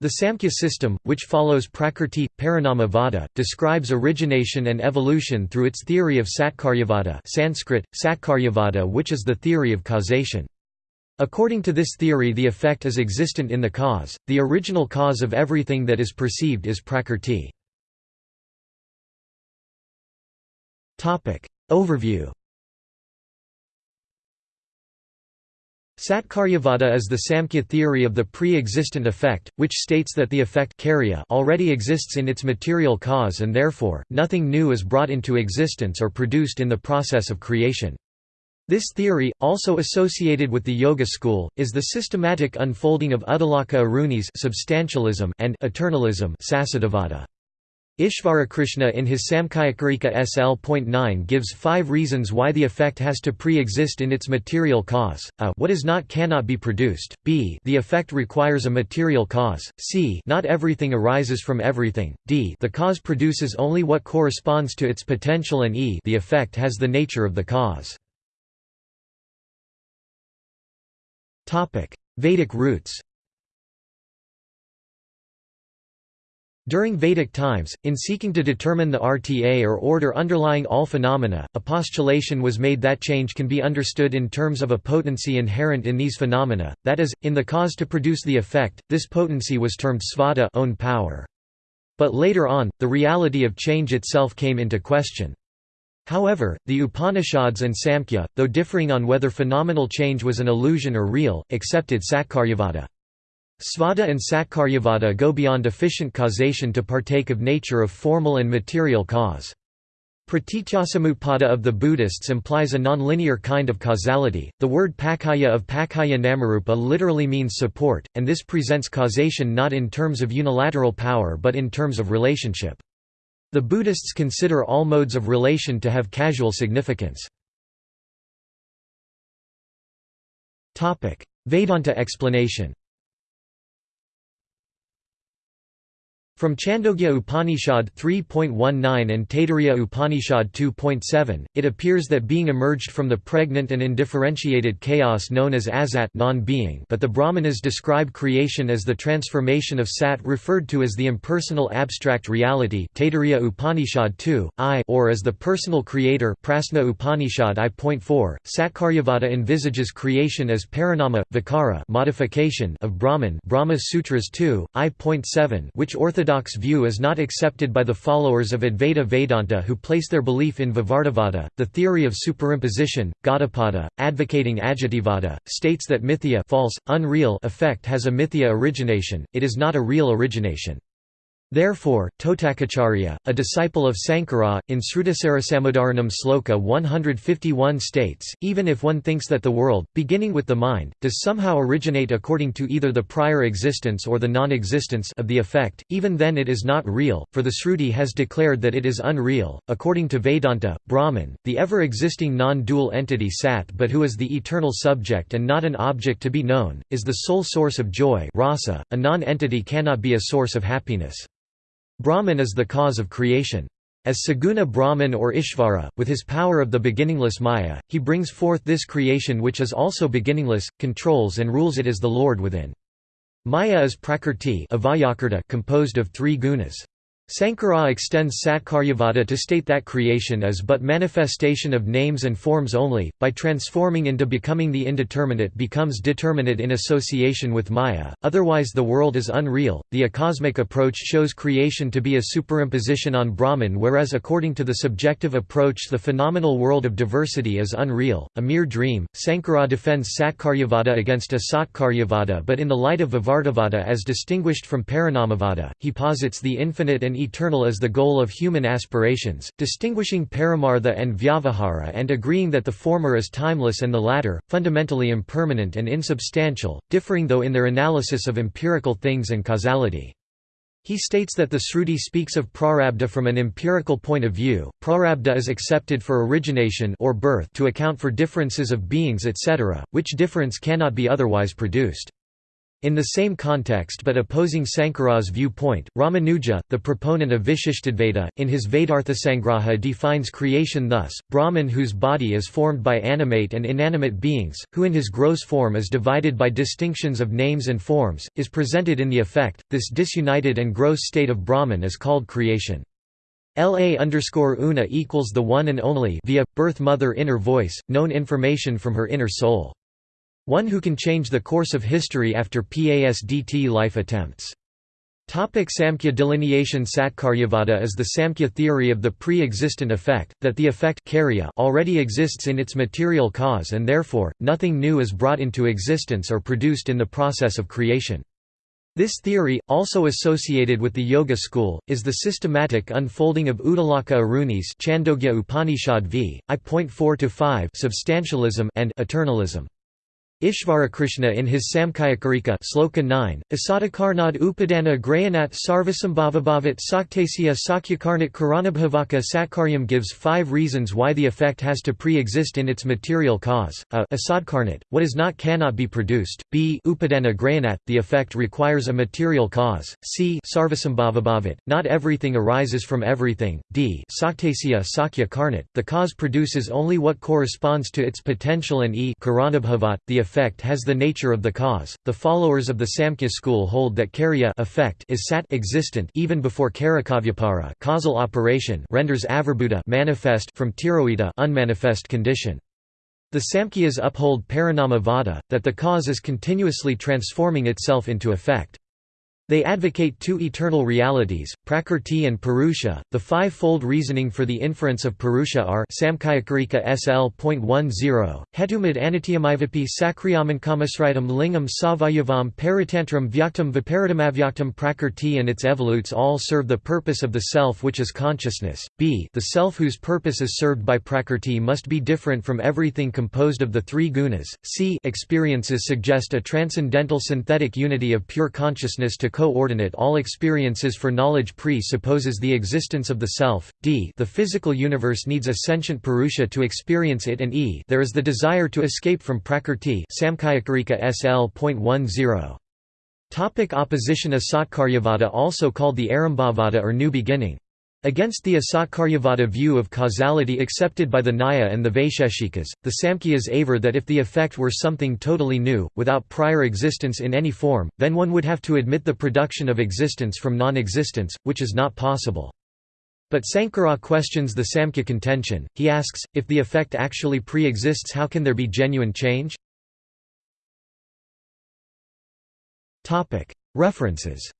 The Samkhya system, which follows Prakrti, Parinama describes origination and evolution through its theory of Satkaryavada Sanskrit, Satkaryavada which is the theory of causation. According to this theory the effect is existent in the cause, the original cause of everything that is perceived is Prakrti. Overview Satkaryavada is the Samkhya theory of the pre-existent effect, which states that the effect already exists in its material cause and therefore, nothing new is brought into existence or produced in the process of creation. This theory, also associated with the Yoga school, is the systematic unfolding of Uddalaka Aruni's substantialism and eternalism Sasadavada. Ishvarakrishna in his Samkhyakarika SL.9 gives five reasons why the effect has to pre-exist in its material cause, a what is not cannot be produced, b the effect requires a material cause, c not everything arises from everything, d the cause produces only what corresponds to its potential and e the effect has the nature of the cause. Vedic roots During Vedic times, in seeking to determine the RTA or order underlying all phenomena, a postulation was made that change can be understood in terms of a potency inherent in these phenomena, that is, in the cause to produce the effect, this potency was termed svadha own power. But later on, the reality of change itself came into question. However, the Upanishads and Samkhya, though differing on whether phenomenal change was an illusion or real, accepted Satkaryavada. Svadha and Satkaryavada go beyond efficient causation to partake of nature of formal and material cause. Pratityasamutpada of the Buddhists implies a nonlinear kind of causality. The word pakaya of pakaya namarupa literally means support, and this presents causation not in terms of unilateral power but in terms of relationship. The Buddhists consider all modes of relation to have causal significance. Vedanta explanation From Chandogya Upanishad 3.19 and Taittiriya Upanishad 2.7, it appears that being emerged from the pregnant and indifferentiated chaos known as asat non-being but the Brahmanas describe creation as the transformation of sat referred to as the impersonal abstract reality Taittiriya Upanishad 2, I or as the personal creator Prasna Upanishad I.4. Satkaryavada envisages creation as parinama, vikara modification of Brahman Brahma Sutras 2, I.7 which orthodox orthodox view is not accepted by the followers of Advaita Vedanta who place their belief in Vivartavada, the theory of superimposition. Gaudapada, advocating Ajativada, states that mithya false, unreal effect has a mithya origination, it is not a real origination. Therefore, Totakacharya, a disciple of Sankara, in Srutisarasamudharanam Sloka 151 states, even if one thinks that the world, beginning with the mind, does somehow originate according to either the prior existence or the non-existence of the effect, even then it is not real, for the Sruti has declared that it is unreal. According to Vedanta, Brahman, the ever-existing non-dual entity Sat but who is the eternal subject and not an object to be known, is the sole source of joy rasa, a non-entity cannot be a source of happiness. Brahman is the cause of creation. As Saguna Brahman or Ishvara, with his power of the beginningless Maya, he brings forth this creation which is also beginningless, controls and rules it as the Lord within. Maya is prakrti composed of three gunas. Sankara extends Satkaryavada to state that creation is but manifestation of names and forms only, by transforming into becoming the indeterminate becomes determinate in association with Maya, otherwise the world is unreal. The acosmic approach shows creation to be a superimposition on Brahman, whereas according to the subjective approach, the phenomenal world of diversity is unreal, a mere dream. Sankara defends Satkaryavada against Asatkaryavada, but in the light of Vivartavada as distinguished from Parinamavada, he posits the infinite and eternal as the goal of human aspirations, distinguishing paramartha and vyavahara and agreeing that the former is timeless and the latter, fundamentally impermanent and insubstantial, differing though in their analysis of empirical things and causality. He states that the Sruti speaks of prarabdha from an empirical point of view. Prarabdha is accepted for origination or birth to account for differences of beings etc., which difference cannot be otherwise produced. In the same context but opposing Sankara's viewpoint, Ramanuja, the proponent of Vishishtadvaita, in his Vedarthasangraha defines creation thus, Brahman whose body is formed by animate and inanimate beings, who in his gross form is divided by distinctions of names and forms, is presented in the effect, this disunited and gross state of Brahman is called creation. La underscore una equals the one and only via, birth mother inner voice, known information from her inner soul. One who can change the course of history after PASDT life attempts. Topic Samkhya delineation Satkaryavada is the Samkhya theory of the pre-existent effect, that the effect already exists in its material cause and therefore, nothing new is brought into existence or produced in the process of creation. This theory, also associated with the Yoga school, is the systematic unfolding of Uddalaka Aruni's Chandogya Upanishad v. I.4-5 substantialism and eternalism. Ishvarakrishna in his Samkhayakarika Sloka 9, Asatakarnad Upadana Grayanat Sarvasambhavabhavat Saktasya Sakyakarnat Karanabhavaka Satkaryam gives five reasons why the effect has to pre-exist in its material cause, a asadkarnat, what is not cannot be produced, b upadana grayanat, the effect requires a material cause, c sarvasambhavabhavat, not everything arises from everything, d saktasya sakya karnat, the cause produces only what corresponds to its potential and e karanabhavat, the effect has the nature of the cause. The followers of the Samkhya school hold that karya effect is sat existent even before karakavyapara causal operation renders avirbhuta manifest from tiroita unmanifest condition. The Samkhyas uphold parinama vada, that the cause is continuously transforming itself into effect. They advocate two eternal realities, Prakrti and Purusha. The five-fold reasoning for the inference of Purusha are Samkhayakarika SL.10, Hetumad Anityamivapi Sakriyamankamisritam Lingam Savayavam Paritantram Vyaktam Viparitamavyaktam Prakrti and its evolutes all serve the purpose of the self which is consciousness. b The self whose purpose is served by Prakrti must be different from everything composed of the three gunas. c Experiences suggest a transcendental synthetic unity of pure consciousness to coordinate all experiences for knowledge presupposes the existence of the self, d the physical universe needs a sentient purusha to experience it and e there is the desire to escape from prakrti Samkhayakarika SL.10. Topic opposition Asatkaryavada also called the Arambhavada or New Beginning. Against the Asatkaryavada view of causality accepted by the Nyaya and the Vaisheshikas, the Samkhyas aver that if the effect were something totally new, without prior existence in any form, then one would have to admit the production of existence from non-existence, which is not possible. But Sankara questions the Samkhya contention, he asks, if the effect actually pre-exists how can there be genuine change? References